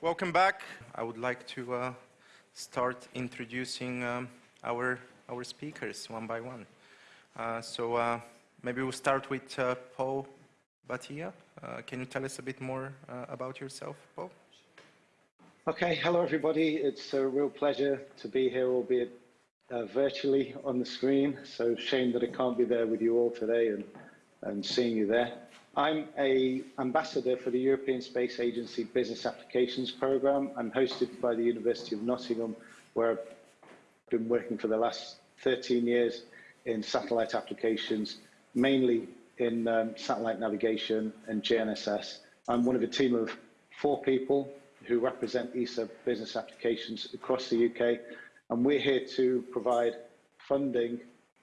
welcome back. I would like to uh, start introducing um, our, our speakers one by one. Uh, so uh, maybe we'll start with uh, Paul Bhatia. Uh, can you tell us a bit more uh, about yourself, Paul? Okay, hello everybody. It's a real pleasure to be here, albeit virtually on the screen. So shame that I can't be there with you all today and, and seeing you there. I'm a ambassador for the European Space Agency Business Applications Programme. I'm hosted by the University of Nottingham, where I've been working for the last 13 years in satellite applications, mainly in um, satellite navigation and GNSS. I'm one of a team of four people who represent ESA business applications across the UK, and we're here to provide funding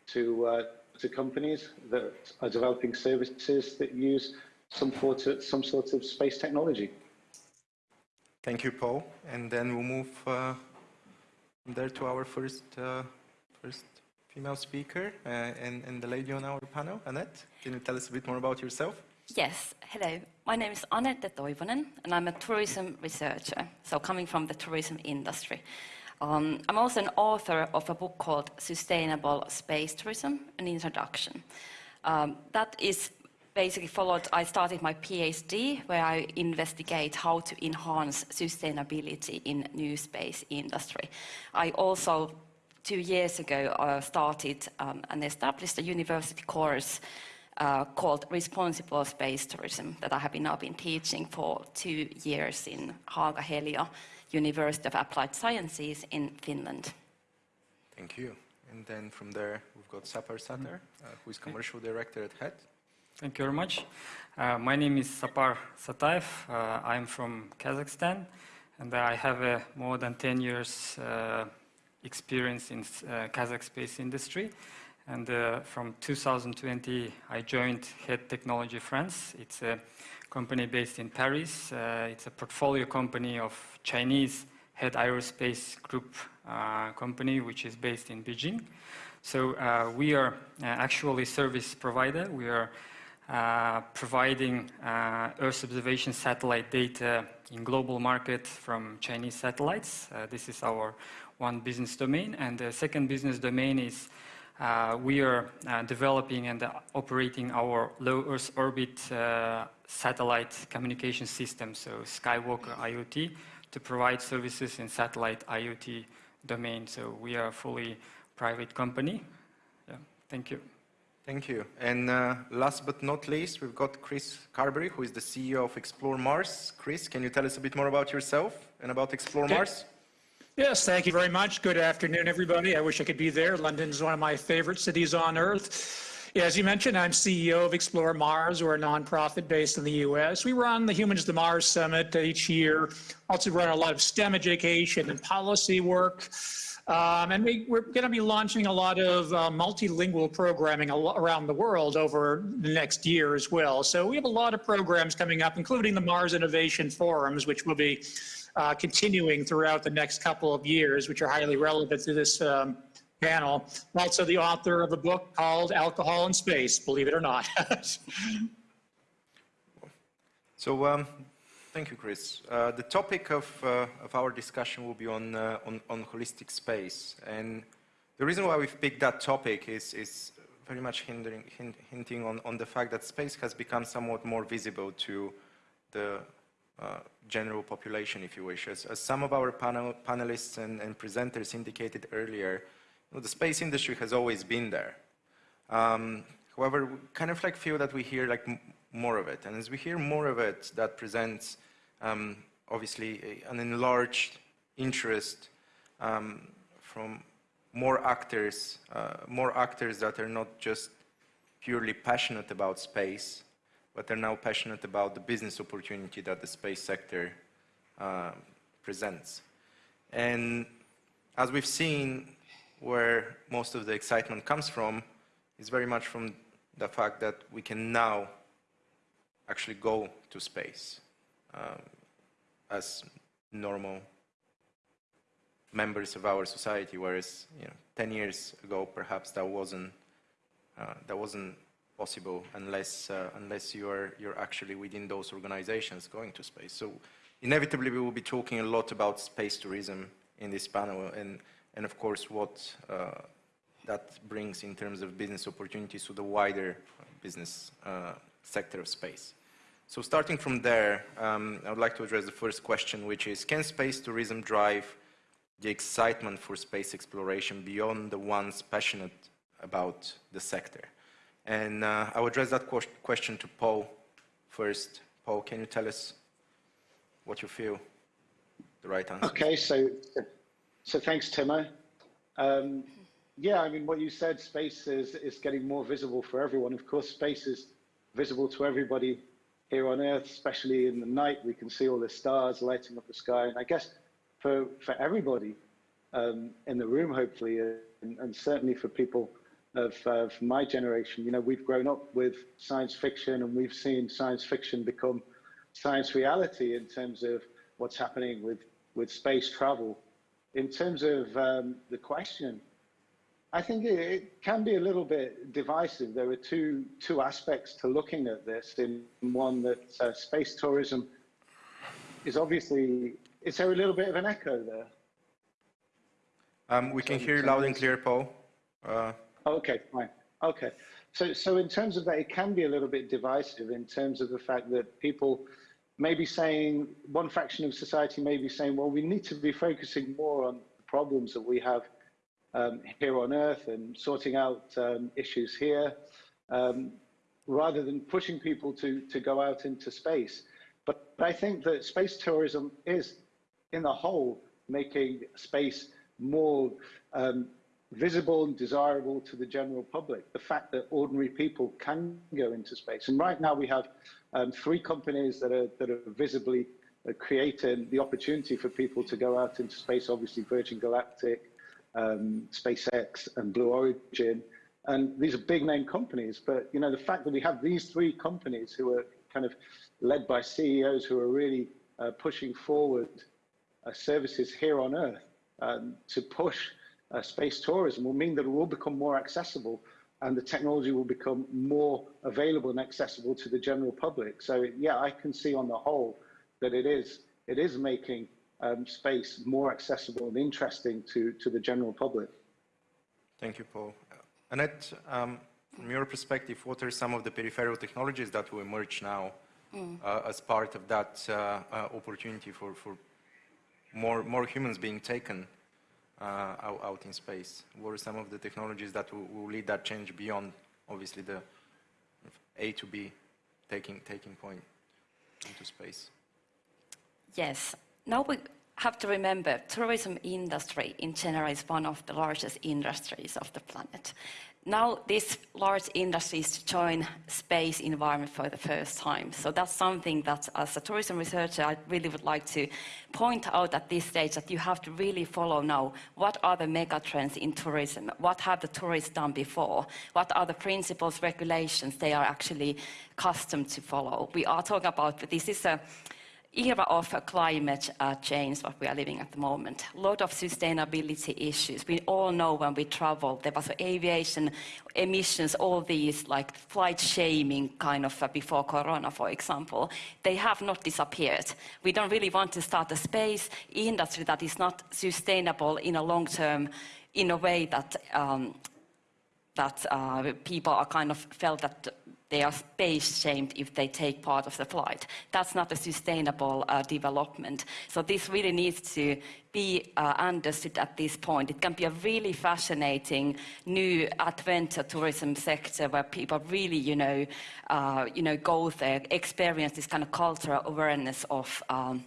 to, uh, to companies that are developing services that use some sort of, some sort of space technology. Thank you, Paul. And then we'll move uh, there to our first, uh, first female speaker uh, and, and the lady on our panel, Annette. Can you tell us a bit more about yourself? Yes, hello. My name is Annette Toivonen, and I'm a tourism researcher, so coming from the tourism industry. Um, I'm also an author of a book called Sustainable Space Tourism, an introduction. Um, that is basically followed, I started my PhD, where I investigate how to enhance sustainability in new space industry. I also two years ago, uh, started um, and established a university course uh, called Responsible Space Tourism that I have now been teaching for two years in Haaga-Helia University of Applied Sciences in Finland. Thank you. And then from there, we've got Sapar Satar, uh, who is commercial director at HET. Thank you very much. Uh, my name is Sapar Sataev. Uh, I'm from Kazakhstan, and I have uh, more than 10 years uh, experience in uh, Kazakh space industry. And uh, from 2020, I joined HET Technology France. It's a company based in Paris. Uh, it's a portfolio company of Chinese HEAD Aerospace Group uh, company, which is based in Beijing. So uh, we are uh, actually service provider. We are providing Earth observation satellite data in global market from Chinese satellites. this is our one business domain. And the second business domain is uh, we are uh, developing and uh, operating our low Earth orbit uh, satellite communication system, so Skywalker IoT, to provide services in satellite IoT domain. So we are a fully private company. Yeah, thank you. Thank you. And uh, last but not least, we've got Chris Carberry, who is the CEO of Explore Mars. Chris, can you tell us a bit more about yourself and about Explore okay. Mars? Yes, thank you very much. Good afternoon, everybody. I wish I could be there. London is one of my favorite cities on earth. Yeah, as you mentioned, I'm CEO of Explore Mars. We're a nonprofit based in the U.S. We run the Humans to Mars Summit each year. Also run a lot of STEM education and policy work. Um, and we, are going to be launching a lot of uh, multilingual programming around the world over the next year as well. So we have a lot of programs coming up, including the Mars Innovation Forums, which will be uh, continuing throughout the next couple of years, which are highly relevant to this um, panel. Also the author of a book called Alcohol in Space, believe it or not. so, um, thank you, Chris. Uh, the topic of, uh, of our discussion will be on, uh, on, on, holistic space. And the reason why we've picked that topic is, is very much hindering, hint, hinting on, on the fact that space has become somewhat more visible to the uh, general population, if you wish. As, as some of our panel, panelists and, and, presenters indicated earlier, know, the space industry has always been there. Um, however, we kind of like feel that we hear like more of it. And as we hear more of it, that presents um, obviously a, an enlarged interest um, from more actors, uh, more actors that are not just purely passionate about space, but are now passionate about the business opportunity that the space sector uh, presents. And as we've seen, where most of the excitement comes from is very much from the fact that we can now actually go to space um, as normal members of our society, whereas you know, 10 years ago, perhaps that wasn't, uh, that wasn't possible unless, uh, unless you're, you're actually within those organizations going to space. So inevitably we will be talking a lot about space tourism in this panel and, and of course what uh, that brings in terms of business opportunities to the wider business uh, sector of space. So starting from there, um, I would like to address the first question, which is, can space tourism drive the excitement for space exploration beyond the ones passionate about the sector? And uh, I will address that question to Paul first. Paul, can you tell us what you feel the right answer? Okay, so so thanks, Timo. Um, yeah, I mean, what you said, space is, is getting more visible for everyone. Of course, space is visible to everybody here on Earth, especially in the night. We can see all the stars lighting up the sky. And I guess for, for everybody um, in the room, hopefully, and, and certainly for people of, of my generation, you know, we've grown up with science fiction and we've seen science fiction become science reality in terms of what's happening with, with space travel. In terms of um, the question, I think it, it, can be a little bit divisive. There are two, two aspects to looking at this. In one that uh, space tourism is obviously, is there a little bit of an echo there? Um, we can hear you loud and clear, Paul. Uh, okay, fine. Okay. So, so in terms of that, it can be a little bit divisive in terms of the fact that people maybe saying one fraction of society may be saying, well, we need to be focusing more on the problems that we have um, here on Earth and sorting out um, issues here, um, rather than pushing people to, to go out into space. But I think that space tourism is, in the whole, making space more um, visible and desirable to the general public. The fact that ordinary people can go into space. And right now we have um, three companies that are, that are visibly uh, creating the opportunity for people to go out into space, obviously Virgin Galactic, um, SpaceX and Blue Origin. And these are big name companies, but you know the fact that we have these three companies who are kind of led by CEOs who are really uh, pushing forward uh, services here on Earth um, to push uh, space tourism will mean that it will become more accessible and the technology will become more available and accessible to the general public. So yeah, I can see on the whole that it is it is making um, space more accessible and interesting to, to the general public. Thank you, Paul. Annette, um, from your perspective, what are some of the peripheral technologies that will emerge now mm. uh, as part of that uh, uh, opportunity for, for more, more humans being taken Uh, out, out, in space? What are some of the technologies that will, will, lead that change beyond, obviously, the A to B taking, taking point into space? Yes. Now we have to remember, tourism industry in general is one of the largest industries of the planet now this large industries join space environment for the first time. So that's something that as a tourism researcher, I really would like to point out at this stage that you have to really follow now what are the mega trends in tourism? What have the tourists done before? What are the principles, regulations they are actually accustomed to follow? We are talking about, this is a era of climate uh, change, what we are living at the moment. A lot of sustainability issues. We all know when we travel, there was aviation emissions, all these like flight shaming kind of uh, before Corona, for example. They have not disappeared. We don't really want to start a space industry that is not sustainable in a long term in a way that um, that uh, people are kind of felt that they are space shamed if they take part of the flight. That's not a sustainable uh, development. So this really needs to be uh, understood at this point. It can be a really fascinating new adventure tourism sector where people really, you know, uh, you know, go there, experience this kind of cultural awareness of um,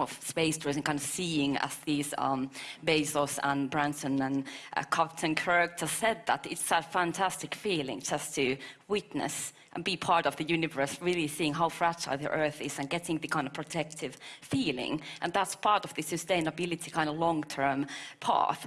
of space tourism, kind of seeing as these um, Bezos and Branson and uh, Captain Kirk just said that it's a fantastic feeling just to witness and be part of the universe, really seeing how fragile the Earth is and getting the kind of protective feeling. And that's part of the sustainability kind of long-term path.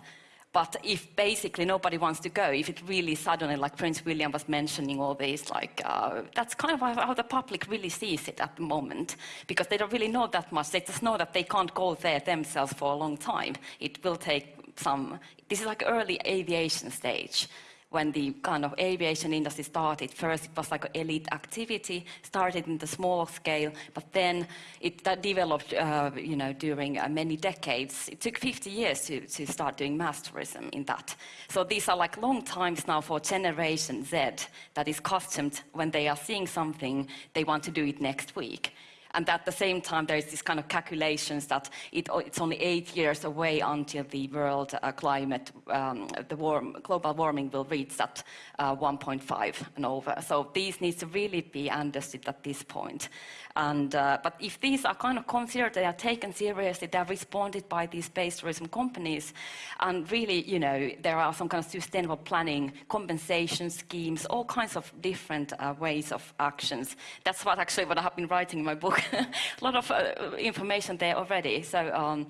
But if basically nobody wants to go, if it really suddenly, like Prince William was mentioning all these, like, uh, that's kind of how the public really sees it at the moment, because they don't really know that much. They just know that they can't go there themselves for a long time. It will take some, this is like early aviation stage when the kind of aviation industry started. First, it was like an elite activity, started in the small scale, but then it developed, uh, you know, during uh, many decades. It took 50 years to, to start doing mass tourism in that. So these are like long times now for Generation Z that is customed when they are seeing something, they want to do it next week. And at the same time, there's this kind of calculations that it, it's only eight years away until the world uh, climate, um, the warm, global warming will reach that uh, 1.5 and over. So these needs to really be understood at this point. And, uh, but if these are kind of considered, they are taken seriously, they are responded by these space tourism companies, and really, you know, there are some kind of sustainable planning, compensation schemes, all kinds of different uh, ways of actions. That's what actually what I have been writing in my book. a lot of uh, information there already. So. Um,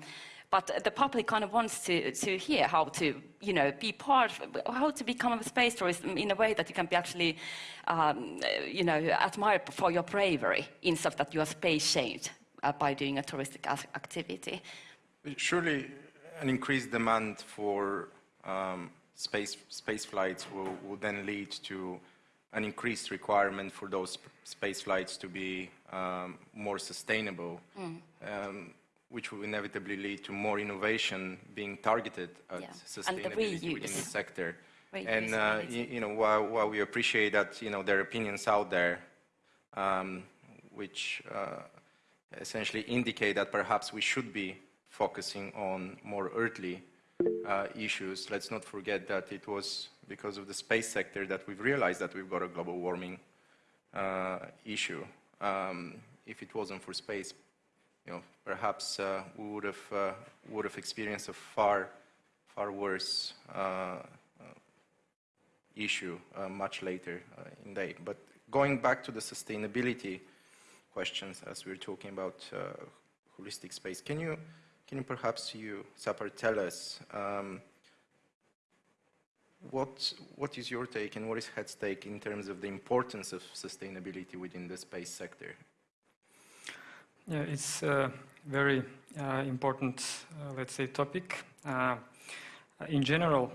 but the public kind of wants to, to hear how to, you know, be part, how to become a space tourist in a way that you can be actually, um, you know, admired for your bravery instead of that you are space shamed uh, by doing a touristic activity. Surely an increased demand for um, space, space flights will, will then lead to an increased requirement for those space flights to be um, more sustainable. Mm. Um, which will inevitably lead to more innovation being targeted at yeah. sustainability within the sector. Reuse and uh, you, you, know, while, while, we appreciate that, you know, there are opinions out there um, which uh, essentially indicate that perhaps we should be focusing on more earthly uh, issues. Let's not forget that it was because of the space sector that we've realized that we've got a global warming uh, issue. Um, if it wasn't for space, you know, perhaps uh, we would have uh, would have experienced a far far worse uh, issue much later in day. But going back to the sustainability questions, as we are talking about holistic space, can you can you perhaps you Sapar tell us? Um, what, what is your take and what is HET's take in terms of the importance of sustainability within the space sector? Yeah, it's a very uh, important, uh, let's say, topic. Uh, in general,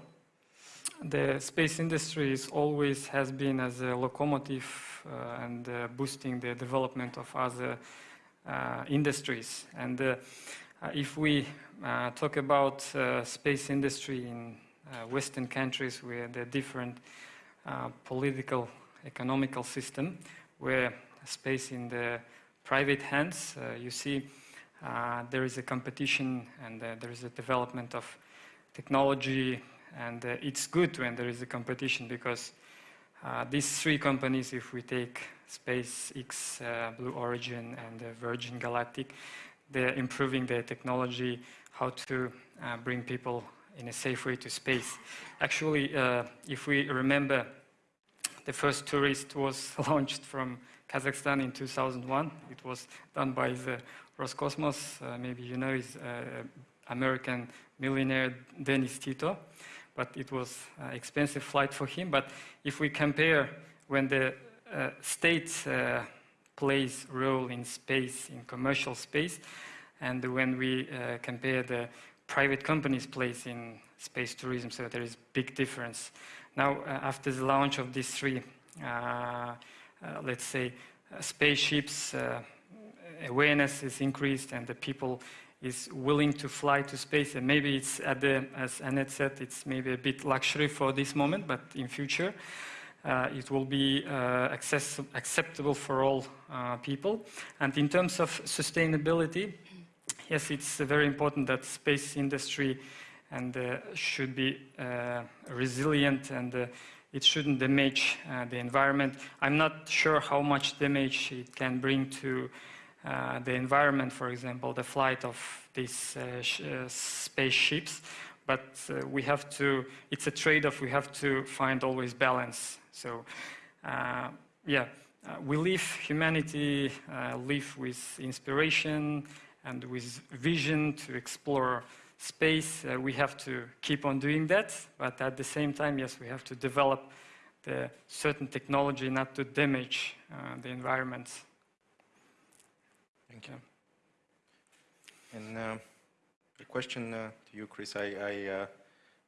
the space industry always has been as a locomotive uh, and uh, boosting the development of other uh, industries. And if we talk about space industry in Western countries where the different political, economical system, where space in the private hands. Uh, you see uh, there is a competition and uh, there is a development of technology and it's good when there is a competition because these three companies, if we take SpaceX, Blue Origin and Virgin Galactic, they're improving their technology, how to bring people in a safe way to space. Actually, if we remember, the first tourist was launched from Kazakhstan in 2001. It was done by the Roscosmos. Uh, maybe you know is uh, American millionaire Dennis Tito, but it was an expensive flight for him. But if we compare when the uh, state uh, plays role in space, in commercial space, and when we uh, compare the private companies' place in space tourism, so there is big difference. Now, uh, after the launch of these three uh, let's say, uh, spaceships, uh, awareness is increased and the people is willing to fly to space. And maybe it's at the, as Annette said, it's maybe a bit luxury for this moment, but in future, uh, it will be uh, access acceptable for all uh, people. And in terms of sustainability, yes, it's very important that space industry and should be resilient and it shouldn't damage uh, the environment. I'm not sure how much damage it can bring to uh, the environment, for example, the flight of these uh, uh spaceships, but uh, we have to, it's a trade-off, we have to find always balance. So, uh, yeah, we live, humanity live with inspiration and with vision to explore space, uh, we have to keep on doing that, but at the same time, yes, we have to develop the certain technology not to damage uh, the environment. Thank you. And uh, a question uh, to you, Chris. I, I, uh,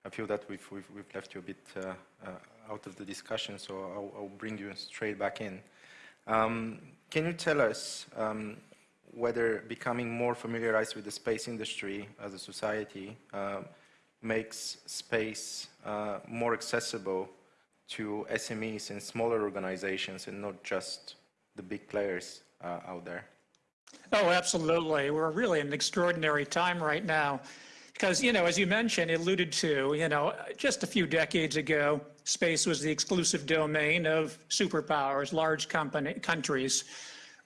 I feel that we've, we've, we've left you a bit uh, uh, out of the discussion, so I'll, I'll bring you straight back in. Um, can you tell us um, whether becoming more familiarized with the space industry as a society uh, makes space uh, more accessible to SMEs and smaller organizations and not just the big players uh, out there? Oh, absolutely. We're really in an extraordinary time right now. Because, you know, as you mentioned, alluded to, you know, just a few decades ago, space was the exclusive domain of superpowers, large company, countries.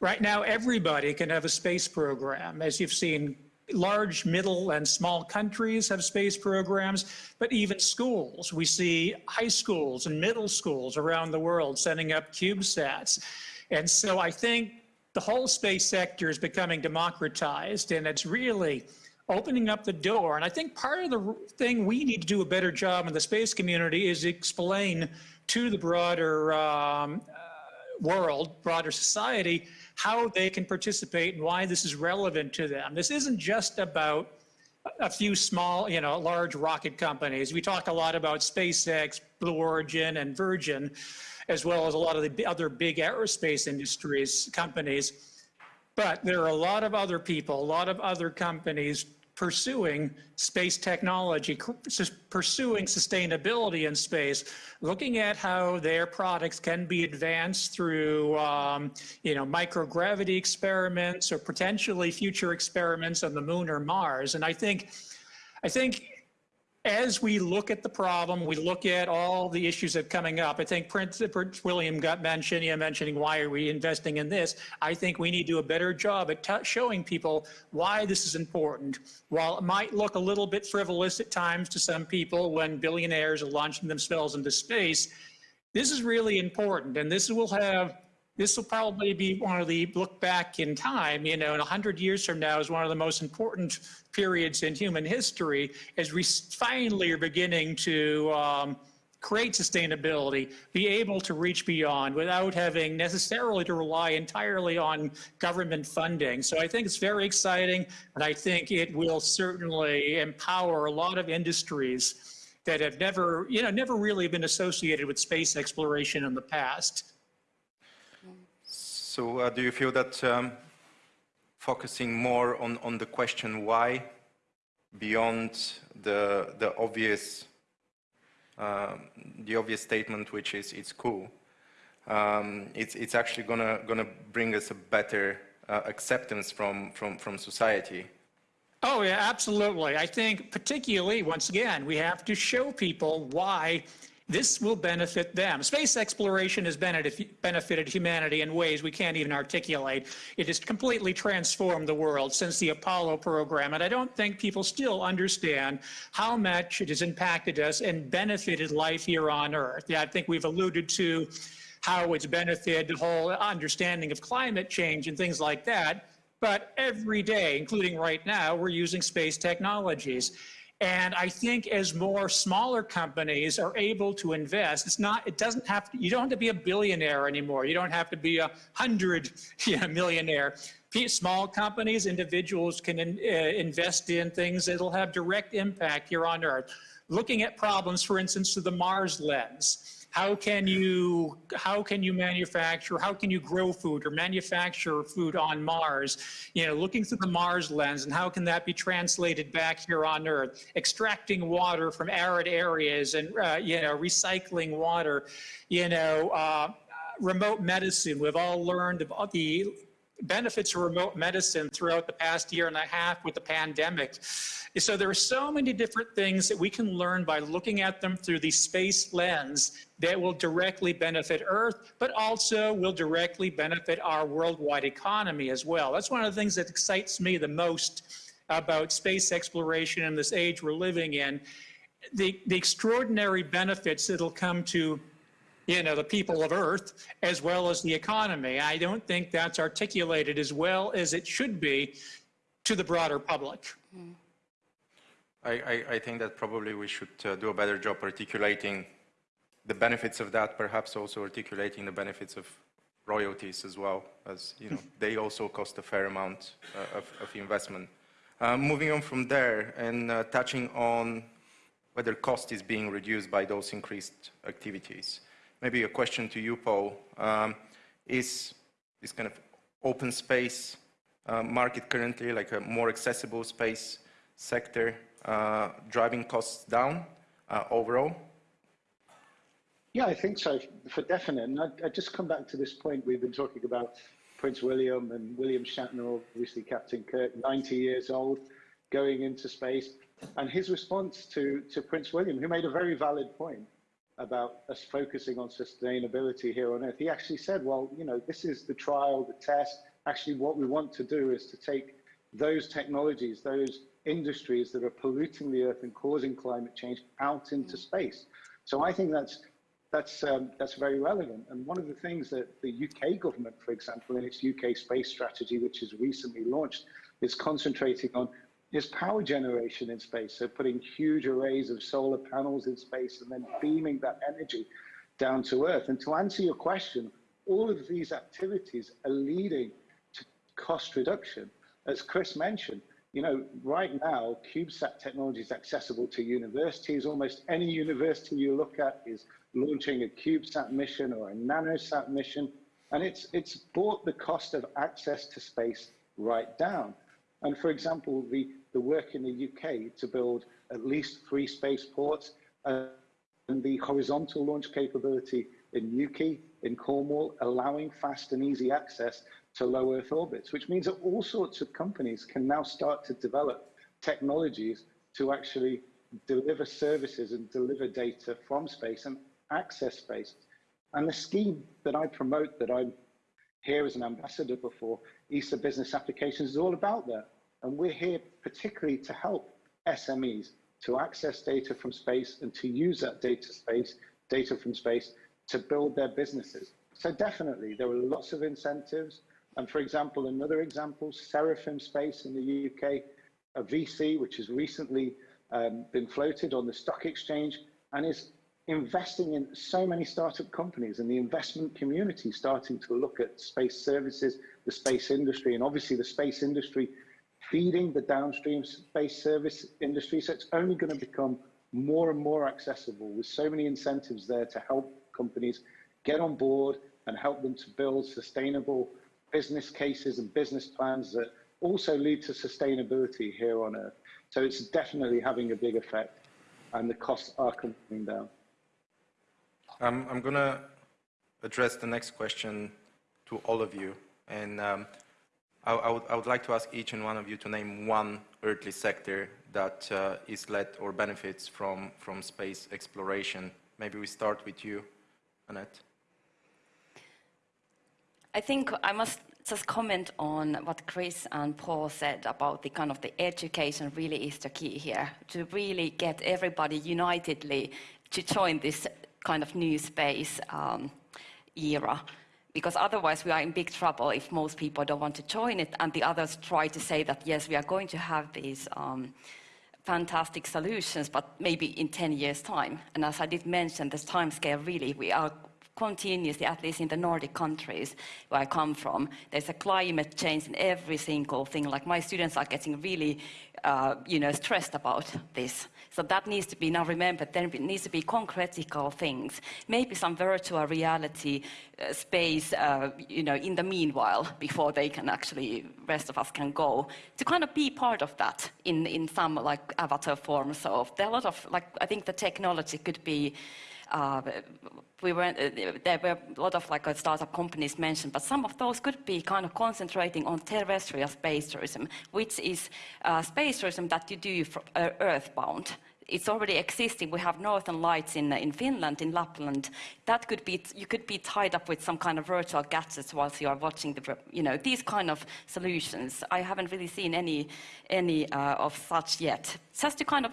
Right now, everybody can have a space program. As you've seen, large, middle, and small countries have space programs, but even schools. We see high schools and middle schools around the world sending up CubeSats. And so I think the whole space sector is becoming democratized, and it's really opening up the door. And I think part of the thing we need to do a better job in the space community is explain to the broader um, uh, world, broader society, how they can participate and why this is relevant to them. This isn't just about a few small, you know, large rocket companies. We talk a lot about SpaceX, Blue Origin, and Virgin, as well as a lot of the other big aerospace industries companies. But there are a lot of other people, a lot of other companies pursuing space technology, pursuing sustainability in space, looking at how their products can be advanced through, um, you know, microgravity experiments or potentially future experiments on the moon or Mars. And I think, I think as we look at the problem, we look at all the issues that are coming up. I think Prince, Prince William got mentioned, yeah, mentioning why are we investing in this. I think we need to do a better job at showing people why this is important. While it might look a little bit frivolous at times to some people when billionaires are launching themselves into space, this is really important. And this will have this will probably be one of the look back in time, you know, in 100 years from now is one of the most important periods in human history as we finally are beginning to um, create sustainability, be able to reach beyond without having necessarily to rely entirely on government funding. So I think it's very exciting, and I think it will certainly empower a lot of industries that have never, you know, never really been associated with space exploration in the past. So uh, do you feel that um, focusing more on, on the question why, beyond the, the obvious uh, the obvious statement, which is it's cool, um, it's, it's actually gonna, gonna bring us a better uh, acceptance from, from, from society. Oh, yeah, absolutely. I think particularly, once again, we have to show people why this will benefit them. Space exploration has benefited humanity in ways we can't even articulate. It has completely transformed the world since the Apollo program, and I don't think people still understand how much it has impacted us and benefited life here on Earth. Yeah, I think we've alluded to how it's benefited the whole understanding of climate change and things like that. But every day, including right now, we're using space technologies. And I think as more smaller companies are able to invest, it's not, it doesn't have to, you don't have to be a billionaire anymore. You don't have to be a hundred millionaire. Small companies, individuals can in, uh, invest in things that'll have direct impact here on Earth. Looking at problems, for instance, through the Mars lens how can you how can you manufacture how can you grow food or manufacture food on mars? You know looking through the mars lens and how can that be translated back here on earth? Extracting water from arid areas and uh, you know recycling water you know uh, remote medicine. We've all learned about the benefits of remote medicine throughout the past year and a half with the pandemic. So there are so many different things that we can learn by looking at them through the space lens that will directly benefit Earth, but also will directly benefit our worldwide economy as well. That's one of the things that excites me the most about space exploration in this age we're living in. The, the extraordinary benefits that'll come to you know, the people of Earth as well as the economy. I don't think that's articulated as well as it should be to the broader public. I, I, I think that probably we should uh, do a better job articulating the benefits of that, perhaps also articulating the benefits of royalties as well, as you know, they also cost a fair amount uh, of, of, investment. Uh, moving on from there and uh, touching on whether cost is being reduced by those increased activities. Maybe a question to you, Paul. Um, is this kind of open space uh, market currently, like a more accessible space sector, uh, driving costs down uh, overall? Yeah, I think so, for definite. And I, I just come back to this point we've been talking about Prince William and William Shatner, obviously Captain Kirk, 90 years old, going into space. And his response to, to Prince William, who made a very valid point about us focusing on sustainability here on Earth, he actually said, well, you know, this is the trial, the test. Actually, what we want to do is to take those technologies, those industries that are polluting the Earth and causing climate change out into space. So I think that's that's um, that's very relevant. And one of the things that the UK government, for example, in its UK space strategy, which is recently launched, is concentrating on is power generation in space. So putting huge arrays of solar panels in space and then beaming that energy down to Earth. And to answer your question, all of these activities are leading to cost reduction. As Chris mentioned, you know, right now, CubeSat technology is accessible to universities. Almost any university you look at is launching a CubeSat mission or a NanoSat mission, and it's, it's brought the cost of access to space right down. And for example, the, the work in the UK to build at least three spaceports uh, and the horizontal launch capability in Newquay, in Cornwall, allowing fast and easy access to low Earth orbits, which means that all sorts of companies can now start to develop technologies to actually deliver services and deliver data from space and access space. And the scheme that I promote, that I'm here as an ambassador before ESA Business Applications, is all about that. And we're here particularly to help SMEs to access data from space and to use that data space, data from space, to build their businesses. So definitely, there are lots of incentives. And for example, another example, Seraphim Space in the UK, a VC which has recently um, been floated on the stock exchange and is investing in so many startup companies and the investment community starting to look at space services, the space industry, and obviously the space industry feeding the downstream space service industry. So it's only going to become more and more accessible with so many incentives there to help companies get on board and help them to build sustainable business cases and business plans that also lead to sustainability here on Earth. So it's definitely having a big effect and the costs are coming down. Um, I'm going to address the next question to all of you. And um, I, I, would, I, would, like to ask each and one of you to name one earthly sector that uh, is led or benefits from, from space exploration. Maybe we start with you, Annette. I think I must just comment on what Chris and Paul said about the kind of the education really is the key here to really get everybody unitedly to join this kind of new space um, era. Because otherwise we are in big trouble if most people don't want to join it and the others try to say that yes we are going to have these um, fantastic solutions but maybe in 10 years time. And as I did mention this time scale really we are continuously, at least in the Nordic countries where I come from, there's a climate change in every single thing. Like my students are getting really, uh, you know, stressed about this. So that needs to be now remembered. There needs to be concretical things, maybe some virtual reality uh, space, uh, you know, in the meanwhile, before they can actually, rest of us can go, to kind of be part of that in, in some like avatar form. So there are a lot of, like, I think the technology could be uh, we uh, there were a lot of like uh, startup companies mentioned, but some of those could be kind of concentrating on terrestrial space tourism, which is uh, space tourism that you do for, uh, earthbound. It's already existing. We have northern lights in, in Finland, in Lapland. That could be, you could be tied up with some kind of virtual gadgets whilst you are watching the, you know, these kind of solutions. I haven't really seen any, any uh, of such yet. Just to kind of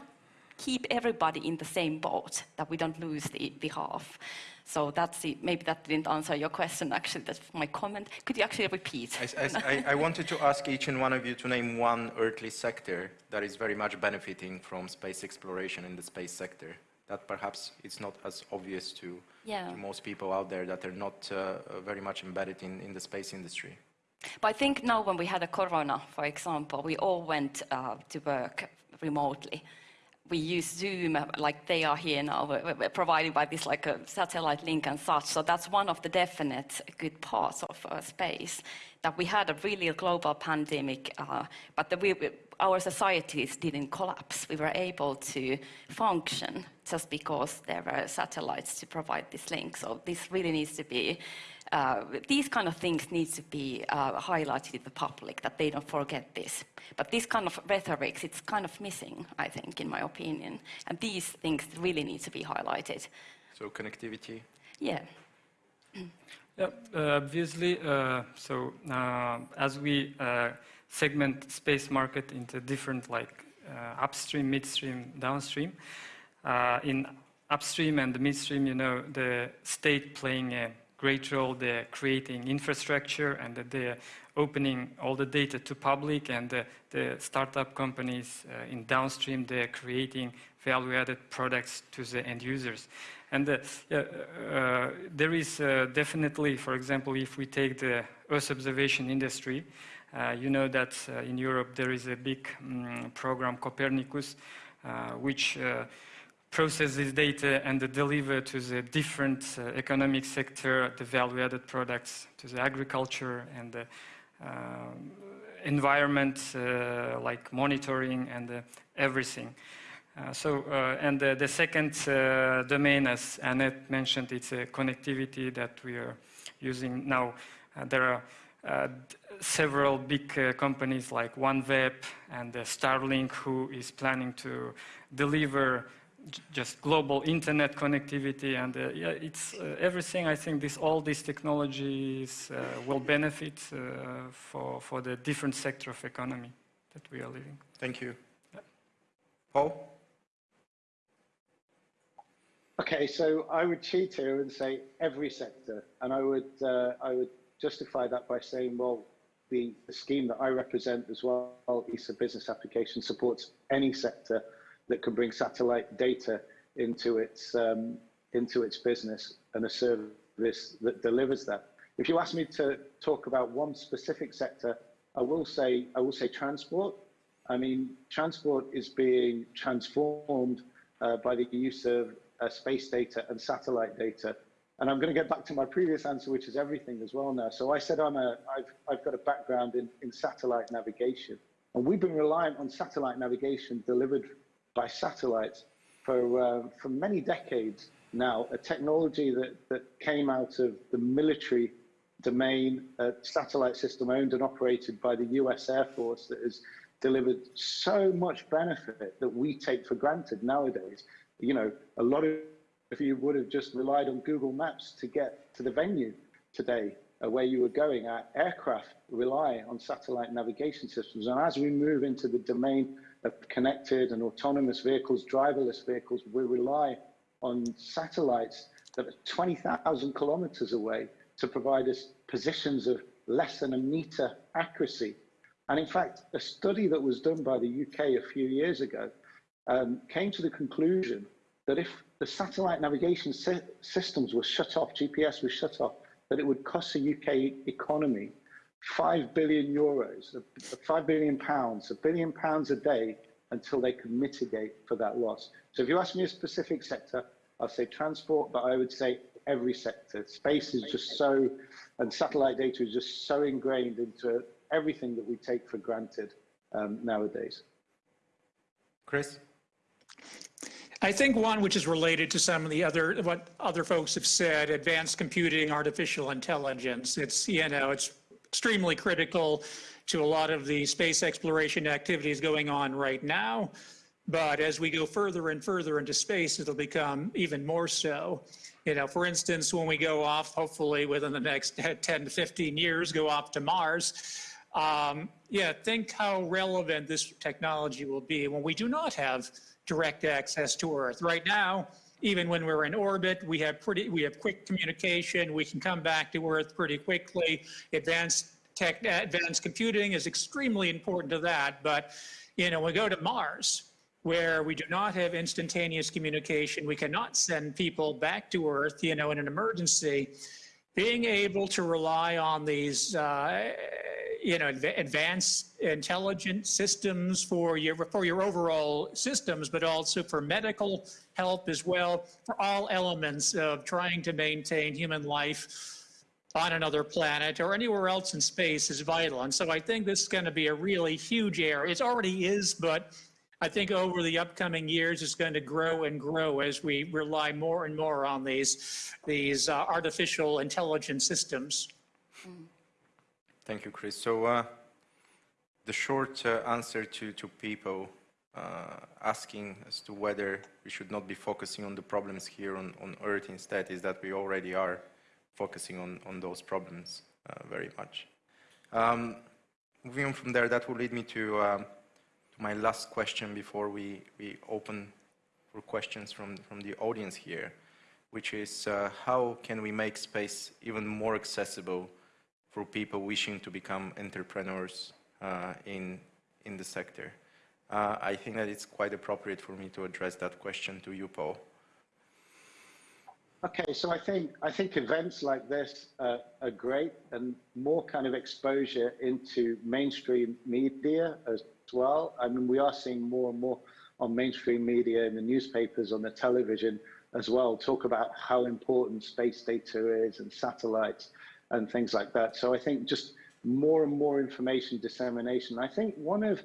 keep everybody in the same boat, that we don't lose the, the half. So that's the, maybe that didn't answer your question, actually, that's my comment. Could you actually repeat? I, I, I, wanted to ask each and one of you to name one earthly sector that is very much benefiting from space exploration in the space sector. That perhaps it's not as obvious to, yeah. to most people out there that are not uh, very much embedded in, in the space industry. But I think now when we had a corona, for example, we all went uh, to work remotely we use Zoom, like they are here now, provided by this like a satellite link and such. So that's one of the definite good parts of uh, space, that we had a really global pandemic, uh, but the, we, our societies didn't collapse. We were able to function just because there were satellites to provide this link. So this really needs to be uh, these kind of things need to be uh, highlighted to the public, that they don't forget this. But this kind of rhetoric, it's kind of missing, I think, in my opinion. And these things really need to be highlighted. So connectivity? Yeah. Yeah, uh, obviously, uh, so uh, as we uh, segment space market into different like upstream, midstream, downstream, in upstream and midstream, you know, the state playing a great role. They're creating infrastructure and they're opening all the data to public and the, the startup companies uh, in downstream, they're creating value-added products to the end users. And uh, uh, there is uh, definitely, for example, if we take the Earth observation industry, uh, you know that uh, in Europe there is a big um, program, Copernicus, which process this data and deliver to the different uh, economic sector the value-added products to the agriculture and the uh, environment uh, like monitoring and uh, everything. Uh, so, uh, and the second domain, as Annette mentioned, it's a connectivity that we are using now. there are several big companies like OneWeb and Starlink who is planning to deliver just global internet connectivity and uh, yeah, it's uh, everything. I think this, all these technologies uh, will benefit uh, for, for the different sector of economy that we are living. Thank you. Yeah. Paul? Okay, so I would cheat here and say every sector, and I would, uh, I would justify that by saying, well, the, the scheme that I represent as well, ESA Business Application, supports any sector that can bring satellite data into its um, into its business and a service that delivers that. If you ask me to talk about one specific sector, I will say I will say transport. I mean, transport is being transformed uh, by the use of uh, space data and satellite data. And I'm going to get back to my previous answer, which is everything as well now. So I said I'm a, I've, I've got a background in, in satellite navigation. And we've been reliant on satellite navigation delivered by satellites for, uh, for many decades now, a technology that, that came out of the military domain, a satellite system owned and operated by the US Air Force that has delivered so much benefit that we take for granted nowadays. You know, a lot of you would have just relied on Google Maps to get to the venue today uh, where you were going. Our aircraft rely on satellite navigation systems. And as we move into the domain of connected and autonomous vehicles, driverless vehicles, we rely on satellites that are 20,000 kilometers away to provide us positions of less than a meter accuracy. And in fact, a study that was done by the UK a few years ago um, came to the conclusion that if the satellite navigation systems were shut off, GPS was shut off, that it would cost the UK economy 5 billion euros, 5 billion pounds, a billion pounds a day until they could mitigate for that loss. So if you ask me a specific sector, I'll say transport, but I would say every sector. Space is just so, and satellite data is just so ingrained into everything that we take for granted um, nowadays. Chris? I think one which is related to some of the other, what other folks have said, advanced computing, artificial intelligence. It's, you know, it's extremely critical to a lot of the space exploration activities going on right now. But as we go further and further into space, it'll become even more so. You know, for instance, when we go off, hopefully within the next 10 to 15 years, go off to Mars, um, yeah, think how relevant this technology will be when we do not have direct access to Earth. Right now, even when we're in orbit, we have pretty, we have quick communication. We can come back to Earth pretty quickly. Advanced tech, advanced computing is extremely important to that. But, you know, we go to Mars, where we do not have instantaneous communication. We cannot send people back to Earth, you know, in an emergency. Being able to rely on these, uh, you know, advanced intelligent systems for your, for your overall systems, but also for medical help as well, for all elements of trying to maintain human life on another planet or anywhere else in space is vital. And so I think this is going to be a really huge area. It already is, but I think over the upcoming years, it's going to grow and grow as we rely more and more on these, these uh, artificial intelligence systems. Thank you, Chris. So uh, the short uh, answer to, to people uh, asking as to whether we should not be focusing on the problems here on, on Earth instead is that we already are focusing on, on those problems uh, very much. Um, moving on from there, that will lead me to, um, to my last question before we, we open for questions from, from the audience here, which is uh, how can we make space even more accessible for people wishing to become entrepreneurs uh, in, in the sector? Uh, I think that it's quite appropriate for me to address that question to you, Paul. Okay, so I think I think events like this uh, are great, and more kind of exposure into mainstream media as well. I mean, we are seeing more and more on mainstream media in the newspapers, on the television as well, talk about how important space data is and satellites and things like that. So I think just more and more information dissemination. I think one of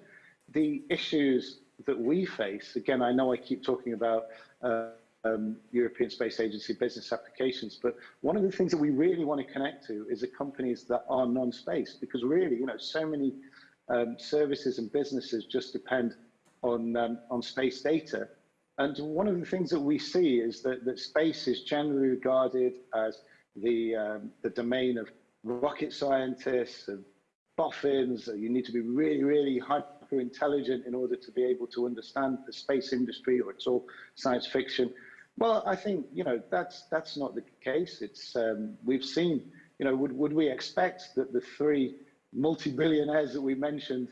the issues that we face, again, I know I keep talking about. Uh, um, European Space Agency business applications. But one of the things that we really want to connect to is the companies that are non-space, because really, you know, so many um, services and businesses just depend on um, on space data. And one of the things that we see is that, that space is generally regarded as the um, the domain of rocket scientists and boffins. You need to be really, really hyper intelligent in order to be able to understand the space industry, or it's all science fiction. Well, I think you know that's that's not the case. It's um, we've seen. You know, would would we expect that the three multi-billionaires that we mentioned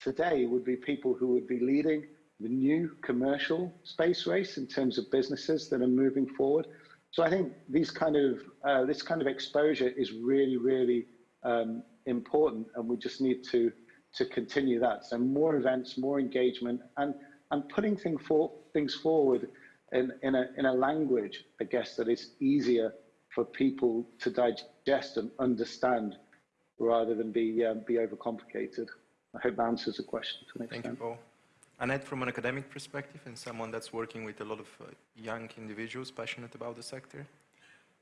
today would be people who would be leading the new commercial space race in terms of businesses that are moving forward? So I think these kind of uh, this kind of exposure is really really um, important, and we just need to to continue that. So more events, more engagement, and and putting thing for, things forward in, in, a, in a language, I guess, that is easier for people to digest and understand rather than be, um, be overcomplicated. I hope that answers the question to an Thank extent. you, Paul. Annette, from an academic perspective and someone that's working with a lot of uh, young individuals passionate about the sector?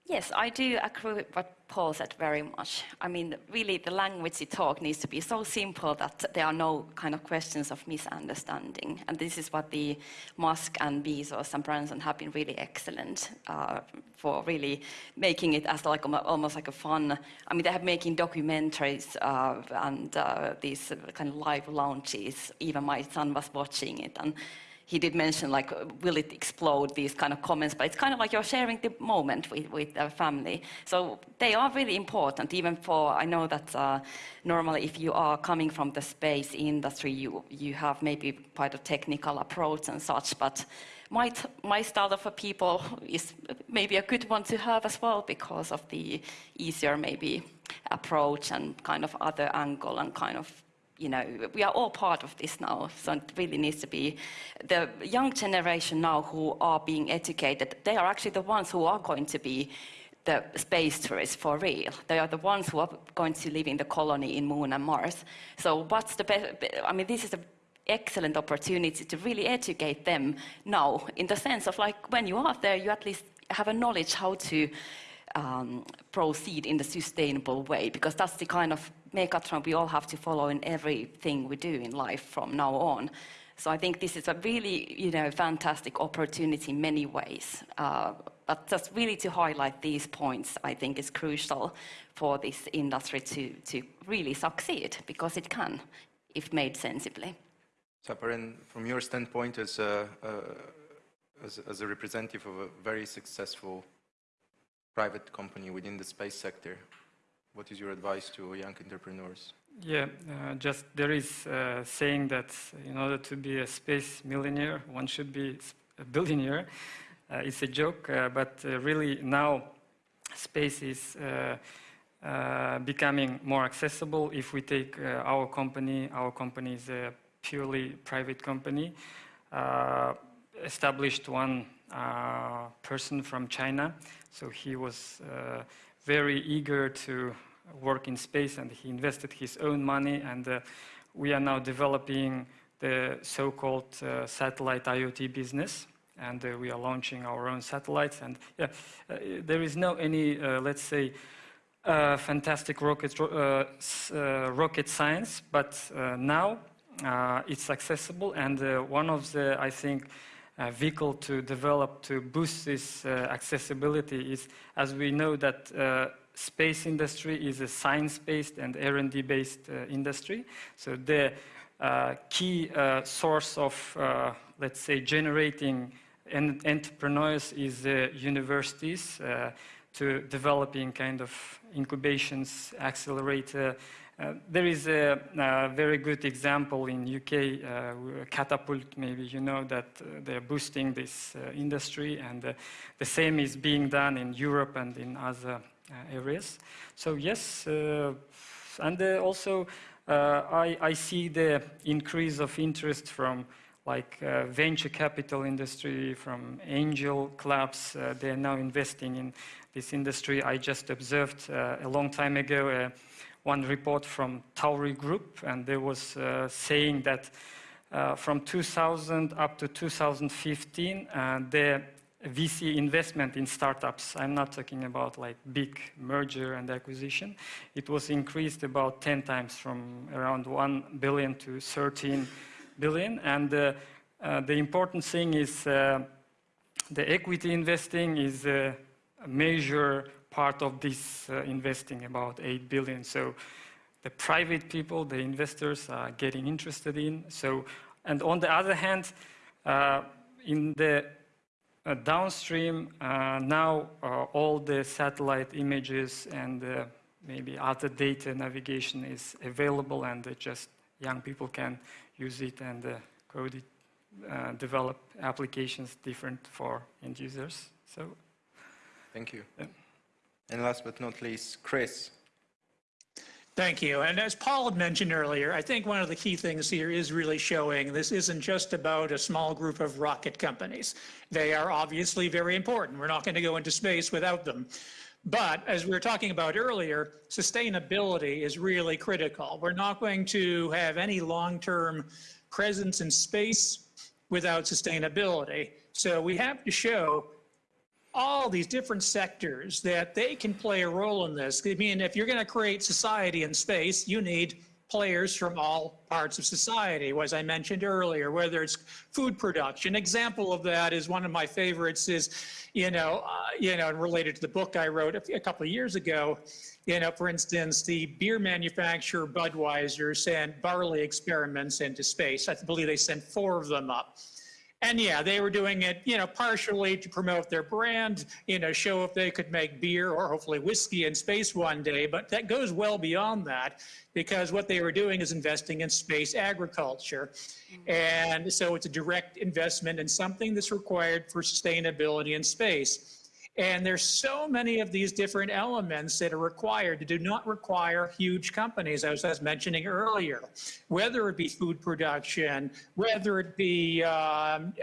Yes, I do agree with what Paul said very much. I mean, really, the language you talk needs to be so simple that there are no kind of questions of misunderstanding. And this is what the Musk and Bezos and Branson have been really excellent uh, for really making it as like almost like a fun. I mean, they have making documentaries uh, and uh, these kind of live launches. Even my son was watching it, and he did mention like, will it explode, these kind of comments, but it's kind of like you're sharing the moment with, with the family. So they are really important, even for, I know that uh, normally if you are coming from the space industry, you, you have maybe quite a technical approach and such, but my, my style of a people is maybe a good one to have as well because of the easier maybe approach and kind of other angle and kind of you know, we are all part of this now, so it really needs to be the young generation now who are being educated. They are actually the ones who are going to be the space tourists for real. They are the ones who are going to live in the colony in Moon and Mars. So what's the best? I mean, this is an excellent opportunity to really educate them now, in the sense of like when you are there, you at least have a knowledge how to um, proceed in the sustainable way, because that's the kind of megatron we all have to follow in everything we do in life from now on. So I think this is a really, you know, fantastic opportunity in many ways. Uh, but just really to highlight these points, I think is crucial for this industry to, to really succeed, because it can, if made sensibly. Saparin, from your standpoint as a, uh, as, as a representative of a very successful private company within the space sector, what is your advice to young entrepreneurs? Yeah, uh, just there is uh, saying that in order to be a space millionaire, one should be a billionaire. Uh, it's a joke, uh, but uh, really now space is becoming more accessible. If we take our company, our company is a purely private company, established one person from China. So he was uh, very eager to work in space and he invested his own money and uh, we are now developing the so-called uh, satellite IoT business and uh, we are launching our own satellites and yeah, uh, there is no any, uh, let's say, fantastic rocket, rocket science, but now it's accessible and one of the, I think, uh, vehicle to develop to boost this uh, accessibility is, as we know that uh, space industry is a science-based and R&D based uh, industry. So the uh, key uh, source of, let's say, generating en- entrepreneurs is universities to developing kind of incubations, accelerator. Uh, there is a, uh very good example in UK, uh, Catapult, maybe you know that uh, they're boosting this uh, industry and uh, the same is being done in Europe and in other areas. So yes, and also I, I see the increase of interest from like venture capital industry, from angel clubs. They are now investing in this industry. I just observed a long time ago one report from Tauri Group, and they was uh, saying that uh, from 2000 up to 2015, uh, the VC investment in startups, I'm not talking about like big merger and acquisition, it was increased about 10 times from around 1 billion to 13 billion. And uh, uh, the important thing is uh, the equity investing is a major part of this uh, investing, about 8 billion. So the private people, the investors are getting interested in. So, and on the other hand, uh, in the uh, downstream, uh, now uh, all the satellite images and uh, maybe other data navigation is available and uh, just young people can use it and uh, code it, uh, develop applications different for end users. So Thank you. Yeah. And last but not least, Chris. Thank you. And as Paul had mentioned earlier, I think one of the key things here is really showing this isn't just about a small group of rocket companies. They are obviously very important. We're not going to go into space without them. But as we were talking about earlier, sustainability is really critical. We're not going to have any long-term presence in space without sustainability. So we have to show all these different sectors that they can play a role in this. I mean, if you're going to create society in space, you need players from all parts of society, as I mentioned earlier, whether it's food production. Example of that is one of my favorites is, you know, uh, you know, related to the book I wrote a, a couple of years ago, you know, for instance, the beer manufacturer Budweiser sent barley experiments into space. I believe they sent four of them up. And yeah, they were doing it, you know, partially to promote their brand, you know, show if they could make beer or hopefully whiskey in space one day. But that goes well beyond that because what they were doing is investing in space agriculture. And so it's a direct investment in something that's required for sustainability in space. And there's so many of these different elements that are required that do not require huge companies, as I was mentioning earlier, whether it be food production, whether it be, um,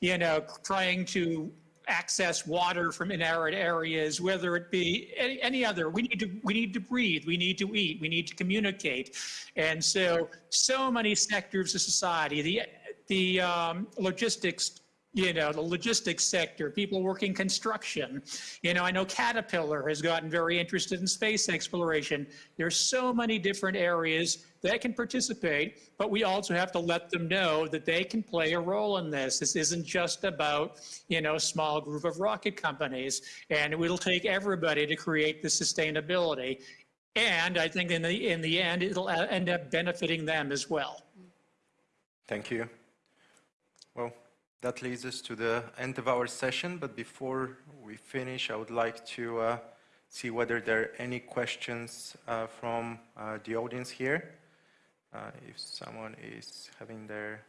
you know, trying to access water from inarid areas, whether it be any, any other. We need to we need to breathe. We need to eat. We need to communicate, and so so many sectors of society. The the um, logistics you know, the logistics sector, people working construction. You know, I know Caterpillar has gotten very interested in space exploration. There's so many different areas that can participate, but we also have to let them know that they can play a role in this. This isn't just about, you know, a small group of rocket companies, and it will take everybody to create the sustainability. And I think in the, in the end, it'll end up benefiting them as well. Thank you. Well, that leads us to the end of our session, but before we finish, I would like to uh, see whether there are any questions uh, from uh, the audience here. Uh, if someone is having their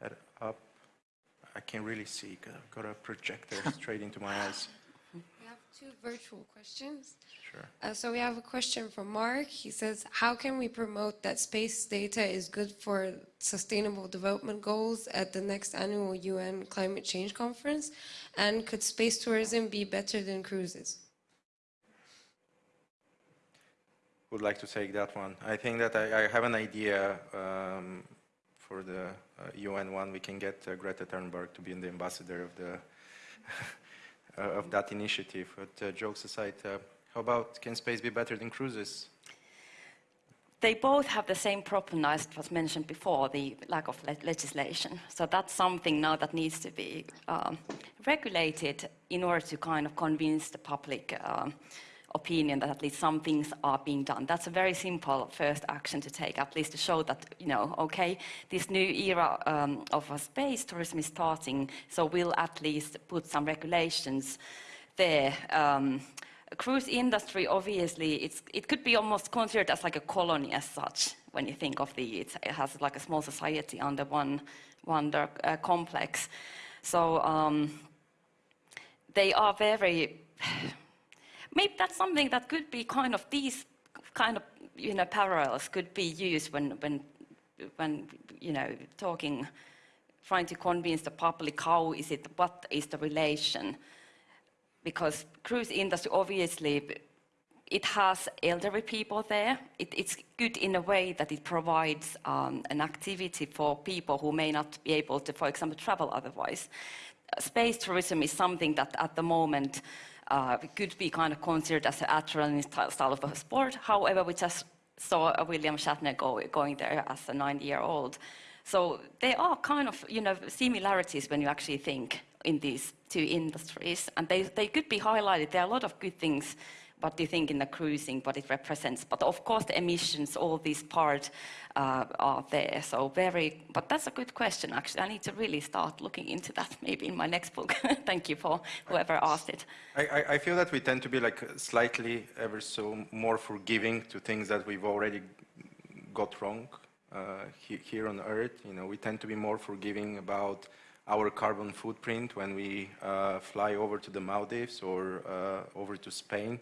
head up, I can really see, I've got a projector straight into my eyes. Two virtual questions. Sure. Uh, so we have a question from Mark. He says, how can we promote that space data is good for sustainable development goals at the next annual UN climate change conference? And could space tourism be better than cruises? Would like to take that one. I think that I, I have an idea um, for the uh, UN one. We can get uh, Greta Thunberg to be the ambassador of the of that initiative. But uh, jokes aside, uh, how about can space be better than cruises? They both have the same problem as was mentioned before, the lack of le legislation. So that's something now that needs to be um, regulated in order to kind of convince the public um, opinion that at least some things are being done. That's a very simple first action to take, at least to show that, you know, okay, this new era um, of space tourism is starting, so we'll at least put some regulations there. Um, cruise industry, obviously, it could be almost considered as like a colony as such, when you think of the, it has like a small society under one, one uh, complex. So um, they are very, maybe that's something that could be kind of these kind of you know parallels could be used when when when you know talking trying to convince the public how is it what is the relation because cruise industry obviously it has elderly people there. It, it's good in a way that it provides um, an activity for people who may not be able to, for example, travel otherwise. Space tourism is something that at the moment uh, could be kind of considered as an adrenaline style of a sport. However, we just saw William Shatner go, going there as a 90-year-old. So there are kind of, you know, similarities when you actually think in these two industries, and they, they could be highlighted. There are a lot of good things what do you think in the cruising, what it represents. But of course, the emissions, all these parts uh, are there. So very, but that's a good question, actually. I need to really start looking into that maybe in my next book. Thank you for whoever asked it. I, I, feel that we tend to be like slightly ever so more forgiving to things that we've already got wrong uh, here on Earth. You know, we tend to be more forgiving about our carbon footprint when we uh, fly over to the Maldives or uh, over to Spain.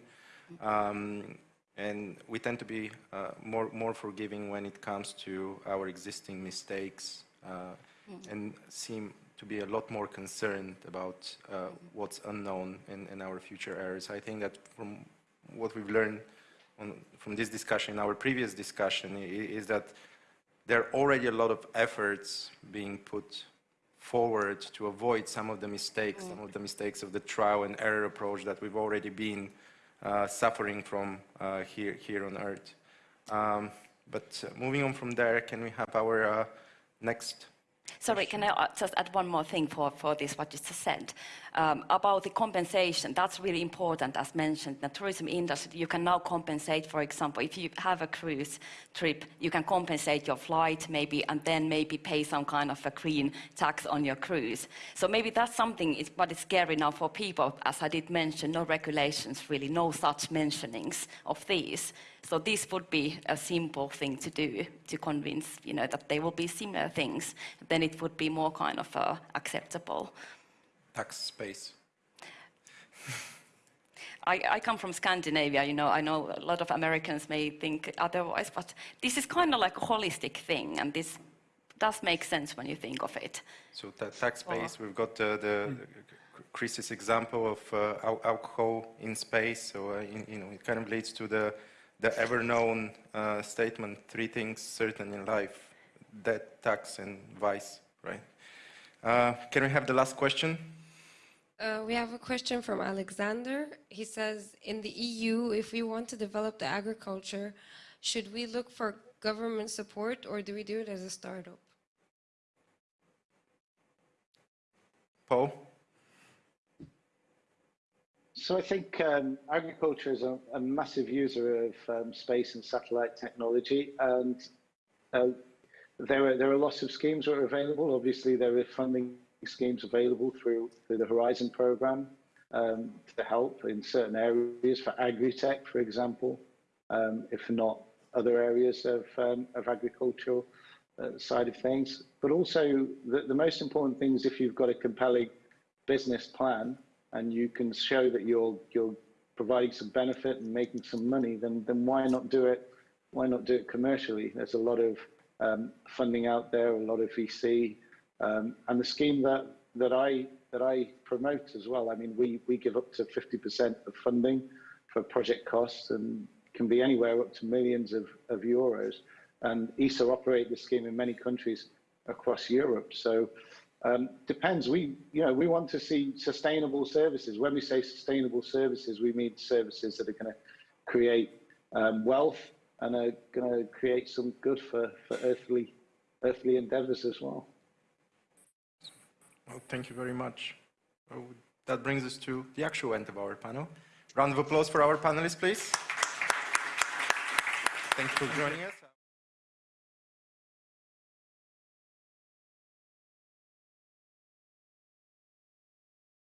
Um, and we tend to be uh, more, more forgiving when it comes to our existing mistakes uh, mm. and seem to be a lot more concerned about uh, what's unknown in, in, our future errors. I think that from what we've learned on, from this discussion, our previous discussion, is that there are already a lot of efforts being put forward to avoid some of the mistakes, mm. some of the mistakes of the trial and error approach that we've already been suffering from uh, here, here on Earth. Um, but uh, moving on from there, can we have our next Sorry, can I just add one more thing for, for this, what you just said? Um, about the compensation, that's really important, as mentioned. The tourism industry, you can now compensate, for example, if you have a cruise trip, you can compensate your flight maybe, and then maybe pay some kind of a green tax on your cruise. So maybe that's something, is, but it's scary now for people, as I did mention, no regulations really, no such mentionings of these. So this would be a simple thing to do to convince, you know, that there will be similar things. Then it would be more kind of uh, acceptable. Tax space. I, I, come from Scandinavia, you know, I know a lot of Americans may think otherwise, but this is kind of like a holistic thing, and this does make sense when you think of it. So tax space, we've got uh, the, mm. Chris's example of uh, alcohol in space, so uh, in, you know, it kind of leads to the the ever-known uh, statement, three things certain in life, debt, tax, and vice, right? Uh, can we have the last question? Uh, we have a question from Alexander. He says, in the EU, if we want to develop the agriculture, should we look for government support or do we do it as a startup? Paul? So I think um, agriculture is a, a, massive user of um, space and satellite technology, and uh, there are there are lots of schemes that are available. Obviously, there are funding schemes available through through the Horizon program um, to help in certain areas for agri-tech, for example, um, if not other areas of um, of agricultural uh, side of things. But also, the, the most important thing is if you've got a compelling business plan and you can show that you're you're providing some benefit and making some money, then then why not do it? Why not do it commercially? There's a lot of um, funding out there, a lot of VC, um, and the scheme that that I that I promote as well. I mean, we we give up to 50% of funding for project costs and can be anywhere up to millions of, of euros. And ESA operate the scheme in many countries across Europe. So um, depends. We, you know, we want to see sustainable services. When we say sustainable services, we mean services that are going to create um, wealth and are going to create some good for, for earthly, earthly endeavors as well. Well, thank you very much. Oh, that brings us to the actual end of our panel. Round of applause for our panelists, please. Thank you for joining us.